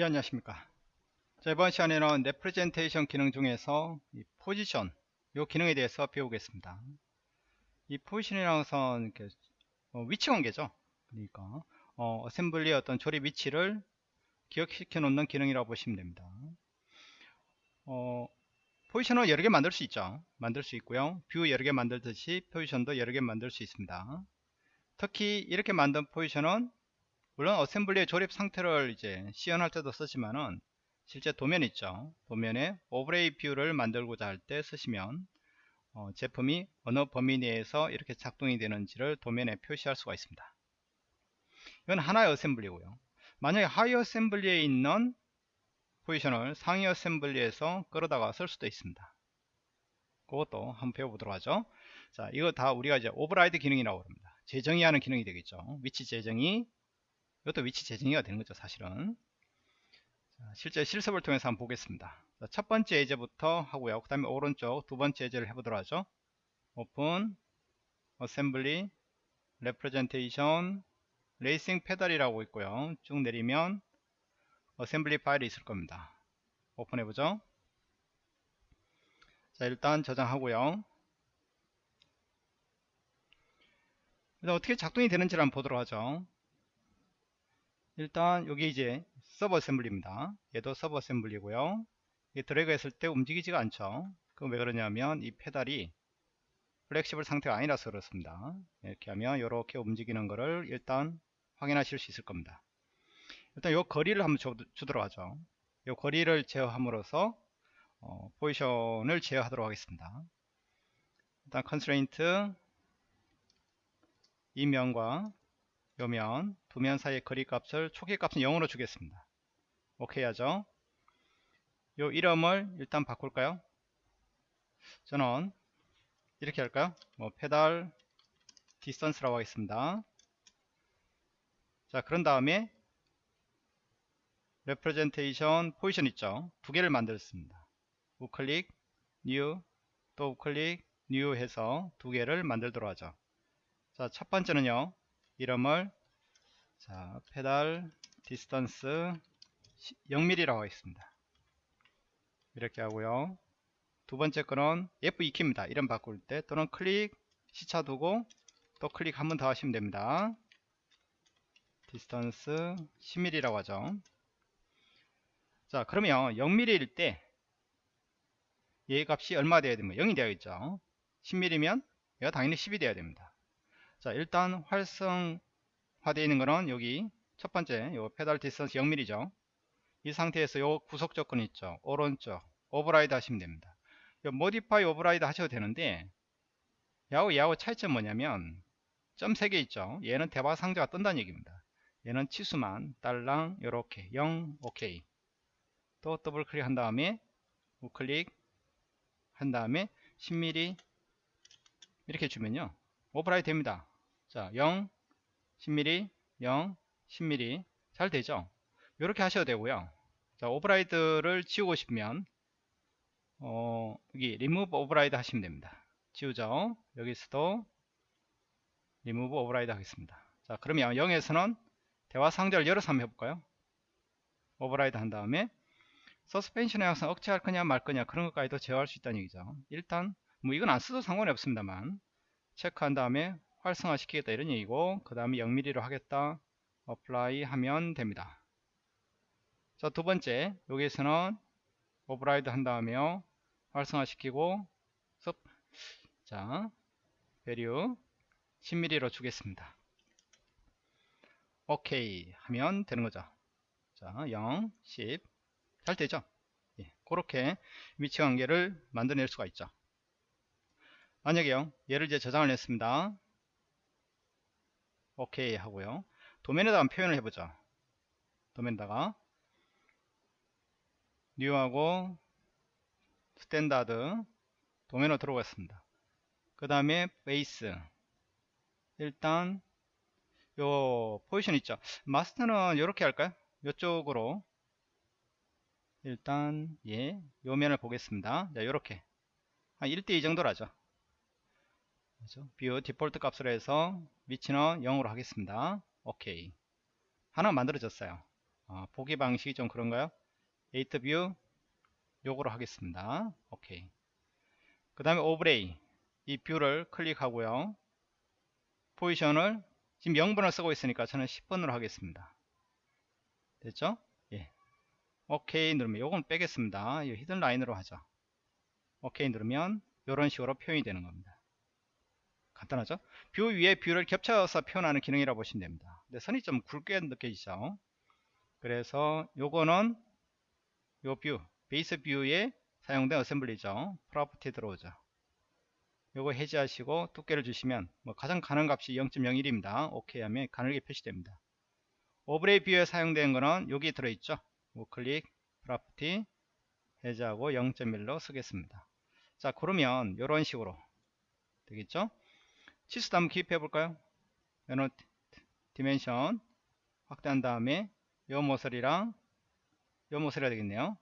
예 안녕하십니까. 자 이번 시간에는 representation 기능 중에서 이 포지션 요 기능에 대해서 배우겠습니다. 이 포지션이라는 것은 이렇게 어, 위치 관계죠. 그러니까 어, assembly의 어떤 조립 위치를 기억시켜 놓는 기능이라고 보시면 됩니다. 어, 포지션을 여러 개 만들 수 있죠. 만들 수 있고요. view 여러 개 만들듯이 포지션도 여러 개 만들 수 있습니다. 특히 이렇게 만든 포지션은 물론 assembly의 조립 상태를 이제 시연할 때도 쓰지만은 실제 도면 있죠. 도면에 overlay view를 만들고자 할 때 쓰시면 어, 제품이 어느 범위 내에서 이렇게 작동이 되는지를 도면에 표시할 수가 있습니다. 이건 하나의 assembly고요. 만약에 하위 assembly에 있는 포지션을 상위 assembly에서 끌어다가 쓸 수도 있습니다. 그것도 한번 배워보도록 하죠. 자 이거 다 우리가 이제 override 기능이라고 합니다. 재정의 하는 기능이 되겠죠. 위치 재정의 이것도 위치 재정의가 되는 거죠 사실은. 자, 실제 실습을 통해서 한번 보겠습니다. 자, 첫 번째 예제부터 하고요 그 다음에 오른쪽 두 번째 예제를 해보도록 하죠. open assembly representation racing pedal이라고 있고요. 쭉 내리면 assembly 파일이 있을 겁니다. 오픈해보죠. 자 일단 저장하고요. 일단 어떻게 작동이 되는지를 한번 보도록 하죠 일단 여기 이제 sub assembly입니다. 얘도 sub assembly고요. 드래그 했을 때 움직이지가 않죠. 그럼 왜 그러냐면 이 페달이 flexible 상태가 아니라서 그렇습니다. 이렇게 하면 이렇게 움직이는 거를 일단 확인하실 수 있을 겁니다. 일단 요 거리를 한번 주, 주도록 하죠. 요 거리를 제어함으로써 어, 포지션을 제어하도록 하겠습니다. 일단 constraint 이 면과 요면 두 면 사이의 거리 값을 초기 값은 0으로 주겠습니다. 오케이 하죠? 요 이름을 일단 바꿀까요? 저는 이렇게 할까요? 뭐 페달 distance라고 하겠습니다. 자 그런 다음에 representation position 있죠? 두 개를 만들었습니다. 우클릭 new 또 우클릭 new 해서 두 개를 만들도록 하죠. 자 첫 번째는요 이름을 자 페달 distance 0mm라고 하겠습니다. 이렇게 하고요. 두 번째 거는 F2키입니다. 이름 바꿀 때 또는 클릭 시차 두고 또 클릭 한 번 더 하시면 됩니다. distance 10mm라고 하죠. 자 그러면 0mm일 때 얘 값이 얼마 돼야 됩니까? 0이 되어야겠죠 10mm면 얘가 당연히 10이 돼야 됩니다 자 일단 활성화되어 있는 거는 여기 첫 번째 요 페달 distance 0mm죠. 이 상태에서 요 구속 조건 있죠. 오른쪽 override 하시면 됩니다. 요 modify override 하셔도 되는데 얘하고 얘하고 차이점 뭐냐면 점 3개 있죠. 얘는 대화 상자가 뜬다는 얘기입니다. 얘는 치수만 딸랑 요렇게 0 오케이. 또 더블 클릭 한 다음에 우클릭 한 다음에 10mm 이렇게 주면요. override 됩니다 자 0, 10mm, 0, 10mm 잘 되죠? 이렇게 하셔도 되고요. 자 override를 지우고 싶으면 어, 여기 remove override 하시면 됩니다. 지우죠? 여기서도 remove override 하겠습니다. 자 그러면 0에서는 대화 상자를 열어서 한번 해볼까요? override 한 다음에 suppression에 항상 억제할 거냐 말 거냐 그런 것까지도 제어할 수 있다는 얘기죠. 일단 뭐 이건 안 써도 상관이 없습니다만 체크한 다음에 활성화 시키겠다 이런 얘기고 그 다음에 0mm로 하겠다 apply 하면 됩니다. 자 두번째 여기에서는 override 한 다음에요 활성화 시키고 자 value 10mm로 주겠습니다. 오케이 하면 되는 거죠. 자 0, 10 잘 되죠? 예, 그렇게 위치 관계를 만들어낼 수가 있죠. 만약에요 얘를 이제 저장을 했습니다 오케이 하고요. 도면에다가 표현을 해보죠 도면에다가 new하고 standard 도면으로 들어갔습니다. 그 다음에 base. 일단 요 포지션 있죠? master는 이렇게 할까요? 이쪽으로. 일단 예, 요 면을 보겠습니다. 자, 요렇게. 한 1대2 정도라죠. 그렇죠? view 디폴트 값으로 해서 위치는 0으로 하겠습니다. 오케이. 하나 만들어졌어요. 어, 보기 방식이 좀 그런가요? 8 view 요거로 하겠습니다. 오케이. 그 다음에 overlay 이 view를 클릭하고요. 포지션을 지금 0번을 쓰고 있으니까 저는 10번으로 하겠습니다. 됐죠? 예. 오케이 누르면 요건 빼겠습니다. 이 hidden line으로 하죠. 오케이 누르면 이런 식으로 표현이 되는 겁니다. 간단하죠? view 위에 view를 겹쳐서 표현하는 기능이라고 보시면 됩니다. 근데 선이 좀 굵게 느껴지죠? 그래서 요거는 요 view, base view에 사용된 assembly죠. property 들어오죠. 요거 해제하시고 두께를 주시면 뭐 가장 가는 값이 0.01입니다. 오케이 하면 가늘게 표시됩니다. overlay view에 사용된 거는 여기 들어있죠. 우클릭 property 해제하고 0.1로 쓰겠습니다. 자 그러면 이런 식으로 되겠죠? 치수도 한번 기입해 볼까요? 요런 dimension 확대한 다음에 요 모서리랑 요 모서리가 되겠네요.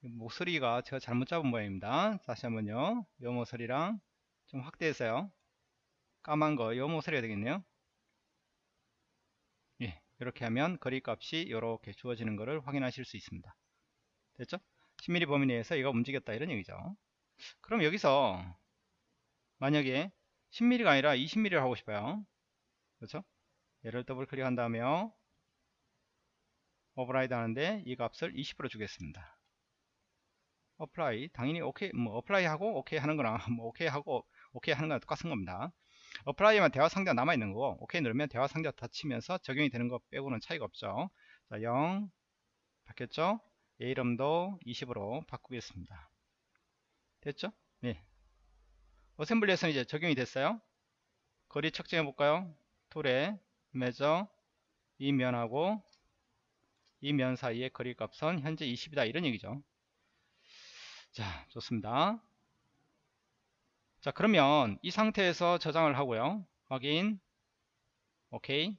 모서리가 제가 잘못 잡은 모양입니다. 다시 한번요. 요 모서리랑 좀 확대해서요. 까만 거, 요 모서리가 되겠네요. 예, 이렇게 하면 거리 값이 이렇게 주어지는 것을 확인하실 수 있습니다. 됐죠? 10mm 범위 내에서 얘가 움직였다 이런 얘기죠. 그럼 여기서 만약에 10mm가 아니라 20mm를 하고 싶어요. 그렇죠? 얘를 더블 클릭한 다음에요. override 하는데 이 값을 20으로 주겠습니다. apply 당연히 오케이 뭐 apply 하고 오케이 하는 거랑 뭐 오케이 하고 오케이 하는 거랑 똑같은 겁니다. apply만 대화 상자가 남아 있는 거고 오케이 누르면 대화 상자가 닫히면서 적용이 되는 것 빼고는 차이가 없죠. 자, 0 바뀌었죠? 얘 이름도 20으로 바꾸겠습니다. 됐죠? 네. 어셈블리에서는 이제 적용이 됐어요. 거리 측정해 볼까요? 툴에 매저 이 면하고 이 면 사이의 거리 값은 현재 20이다 이런 얘기죠. 자 좋습니다. 자 그러면 이 상태에서 저장을 하고요. 확인 오케이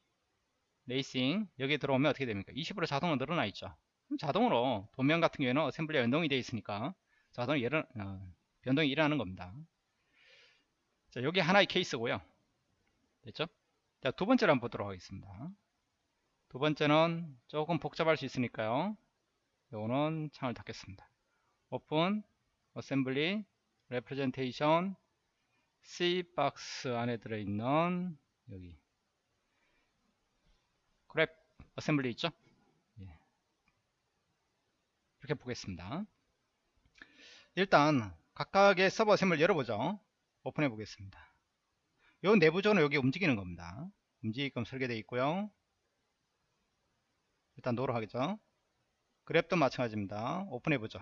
레이싱 여기 들어오면 어떻게 됩니까? 20으로 자동으로 늘어나 있죠. 자동으로 도면 같은 경우에는 assembly가 연동이 되어 있으니까 자동으로 예를, 어, 변동이 일어나는 겁니다. 자, 여기 하나의 케이스고요. 됐죠? 자, 두 번째로 한번 보도록 하겠습니다. 두 번째는 조금 복잡할 수 있으니까요. 요거는 창을 닫겠습니다. open, assembly, representation, C 박스 안에 들어있는 여기 grab assembly 있죠? 예. 이렇게 보겠습니다. 일단 각각의 sub assembly 열어보죠. 오픈해 보겠습니다. 요 내부적으로 여기 움직이는 겁니다. 움직이게끔 설계되어 있고요. 일단 no로 하겠죠. grab도 마찬가지입니다. 오픈해 보죠.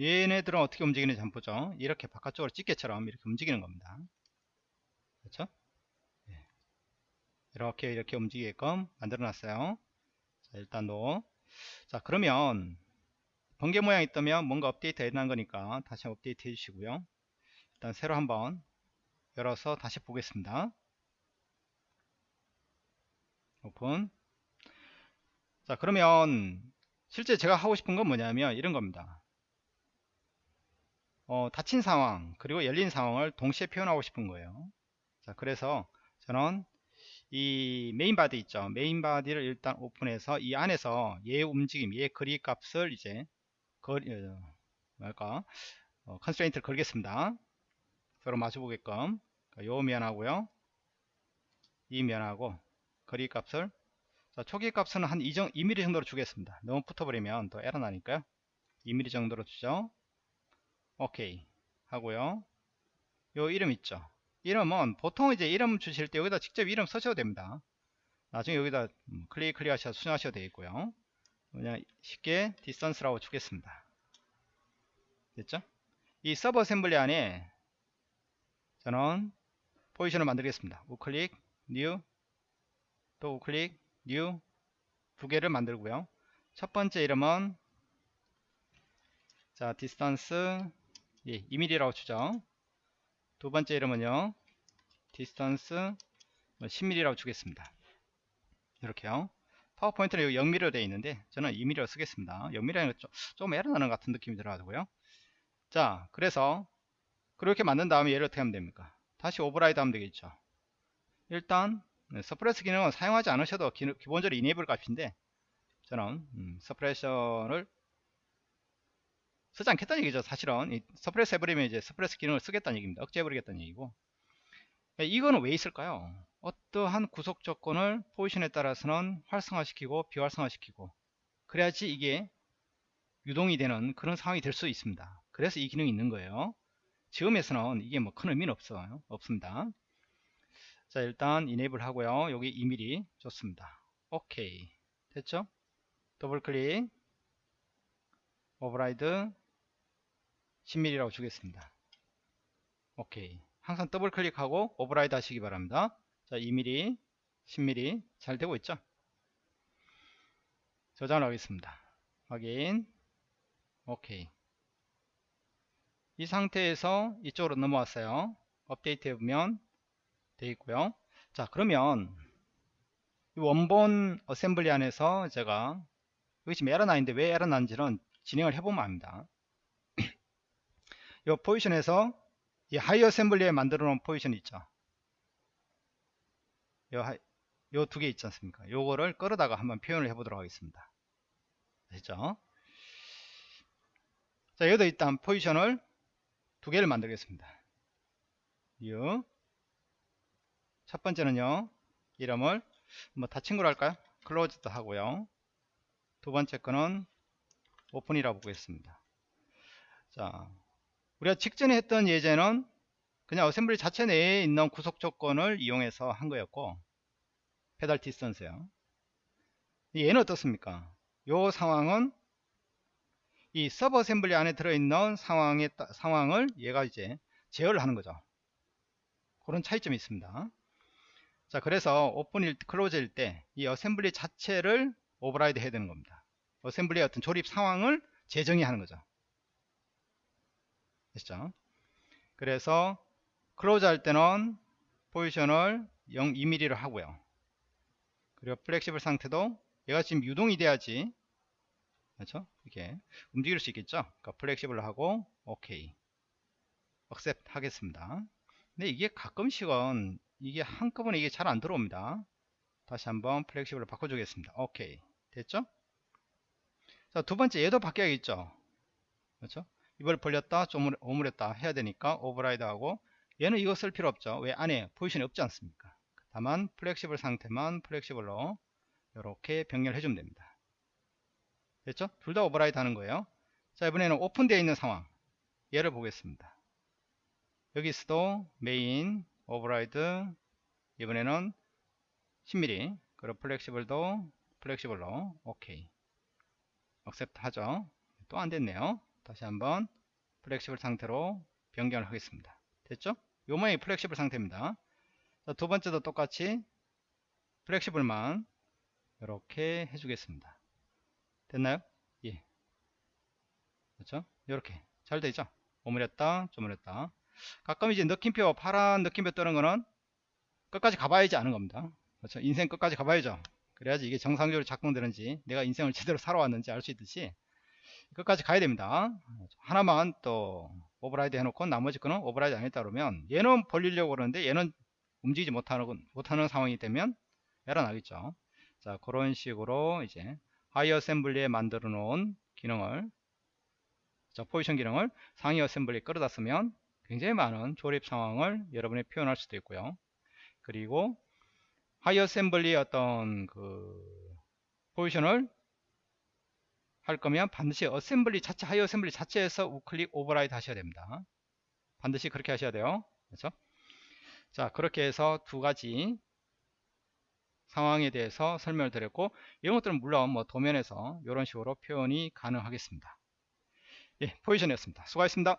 얘네들은 어떻게 움직이는지 한번 보죠. 이렇게 바깥쪽으로 집게처럼 이렇게 움직이는 겁니다. 그렇죠? 예. 이렇게 이렇게 움직이게끔 만들어 놨어요. 자, 일단 no. 자, 그러면 번개 모양이 있다면 뭔가 업데이트 하는 거니까 다시 업데이트 해 주시고요. 일단 새로 한번 열어서 다시 보겠습니다. 오픈. 자, 그러면 실제 제가 하고 싶은 건 뭐냐면 이런 겁니다. 어, 닫힌 상황 그리고 열린 상황을 동시에 표현하고 싶은 거예요. 자, 그래서 저는 이 메인 바디 있죠. 메인 바디를 일단 오픈해서 이 안에서 얘 움직임, 얘 거리 값을 이제 거리, 어, 뭐랄까, 어, constraint를 걸겠습니다. 서로 마주보게끔. 그러니까 요 면하고요. 이 면하고 거리 값을. 자, 초기 값은 한 2, 2mm 정도로 주겠습니다. 너무 붙어버리면 더 에러 나니까요. 2mm 정도로 주죠. 오케이. 하고요. 요 이름 있죠? 이름은 보통 이제 이름 주실 때 여기다 직접 이름 쓰셔도 됩니다. 나중에 여기다 음, 클릭 클릭 하셔서 수정하셔도 되겠고요. 그냥 쉽게 distance라고 주겠습니다. 됐죠? 이 sub assembly 안에 저는 포지션을 만들겠습니다. 우클릭, new, 또 우클릭, new 두 개를 만들고요. 첫 번째 이름은 자 distance 예, 2mm라고 주죠. 두 번째 이름은요. distance 10mm라고 뭐 주겠습니다. 이렇게요. 파워포인트는 여기 0mm로 되어 있는데 저는 2mm로 쓰겠습니다. 0mm는 좀, 좀 에러 나는 것 같은 느낌이 들어가고요. 자, 그래서 그렇게 만든 다음에 얘를 어떻게 하면 됩니까? 다시 override 하면 되겠죠. 일단 네, suppress 기능은 사용하지 않으셔도 기, 본적으로 enable 값인데 저는 음, suppression을 쓰지 않겠다는 얘기죠 사실은. 이 suppress 해버리면 이제 suppress 기능을 쓰겠다는 얘기입니다. 억제해버리겠다는 얘기고. 네, 이거는 왜 있을까요? 어떠한 구속 조건을 포지션에 따라서는 활성화시키고 비활성화시키고 그래야지 이게 유동이 되는 그런 상황이 될 수 있습니다. 그래서 이 기능이 있는 거예요 지금에서는 이게 뭐 큰 의미는 없어요 없습니다. 자 일단 enable 하고요. 여기 2mm 좋습니다. 오케이. 됐죠? 더블 클릭. override. 10mm라고 주겠습니다. 오케이. 항상 더블 클릭하고 override 하시기 바랍니다. 자 2mm 10mm 잘 되고 있죠? 저장을 하겠습니다. 확인. 오케이 이 상태에서 이쪽으로 넘어왔어요. 업데이트 해보면 되어 있고요. 자 그러면 원본 assembly 안에서 제가 여기 지금 에러 나는데 왜 에러 나는지는 진행을 해보면 압니다. 이 포지션에서 이 하위 assembly에 만들어 놓은 포지션 있죠. 요 두 개 있지 않습니까? 요거를 끌어다가 한번 표현을 해 보도록 하겠습니다. 됐죠? 자 여기도 일단 포지션을 두 개를 만들겠습니다. 유. 첫 번째는요. 이름을 뭐 닫힌 걸 할까요? close로 하고요. 두 번째 거는 오픈이라고 보겠습니다. 자 우리가 직전에 했던 예제는 그냥 assembly 자체 내에 있는 구속 조건을 이용해서 한 거였고 페달 distance요. 얘는 어떻습니까? 요 상황은 이 sub assembly 안에 들어있는 상황의 상황을 얘가 이제 제어를 하는 거죠. 그런 차이점이 있습니다. 자, 그래서 오픈일 close일 때 이 assembly 자체를 override 해야 되는 겁니다. assembly의 어떤 조립 상황을 재정의하는 거죠. 됐죠? 그래서 close 할 때는 포지션을 0, 2mm로 하고요. 그리고 flexible 상태도 얘가 지금 유동이 돼야지 그렇죠? 이렇게 움직일 수 있겠죠? 그러니까 flexible 하고 오케이 accept 하겠습니다. 근데 이게 가끔씩은 이게 한꺼번에 이게 잘 안 들어옵니다. 다시 한번 flexible로 바꿔주겠습니다. 오케이 됐죠? 자, 두 번째 얘도 바뀌어야겠죠? 그렇죠? 이걸 벌렸다, 좀 오므렸다 해야 되니까 override 하고 얘는 이거 쓸 필요 없죠. 왜 안에 포지션이 없지 않습니까? 다만 flexible 상태만 flexible로 이렇게 변경해 주면 됩니다. 됐죠? 둘 다 override 하는 거예요. 자, 이번에는 오픈되어 있는 상황. 얘를 보겠습니다. 여기서도 메인, override, 이번에는 10mm, 그리고 flexible도 flexible로, 오케이. accept 하죠. 또 안 됐네요. 다시 한번 flexible 상태로 변경을 하겠습니다. 됐죠? 요 모양이 flexible 상태입니다. 자, 두 번째도 똑같이 flexible만 이렇게 해주겠습니다. 됐나요? 예. 그렇죠? 이렇게 잘 되죠? 오므렸다, 쪼무렸다. 가끔 이제 느낌표, 파란 느낌표 뜨는 거는 끝까지 가봐야지 아는 겁니다. 그렇죠? 인생 끝까지 가봐야죠. 그래야지 이게 정상적으로 작동되는지, 내가 인생을 제대로 살아왔는지 알 수 있듯이 끝까지 가야 됩니다. 하나만 또 override 해놓고 나머지 거는 override 안 했다 그러면 얘는 벌리려고 그러는데 얘는 움직이지 못하는, 못하는 상황이 되면 에러 나겠죠. 자, 그런 식으로 이제 하위 assembly에 만들어 놓은 기능을 자, 포지션 기능을 상위 assembly에 끌어다 쓰면 굉장히 많은 조립 상황을 여러분이 표현할 수도 있고요. 그리고 하위 assembly의 어떤 그 포지션을 할 거면 반드시 assembly 자체 하위 assembly 자체에서 우클릭 override 하셔야 됩니다. 반드시 그렇게 하셔야 돼요. 그렇죠? 자, 그렇게 해서 두 가지 상황에 대해서 설명을 드렸고 이런 것들은 물론 뭐 도면에서 이런 식으로 표현이 가능하겠습니다. 예, 포지션이었습니다. 수고하셨습니다.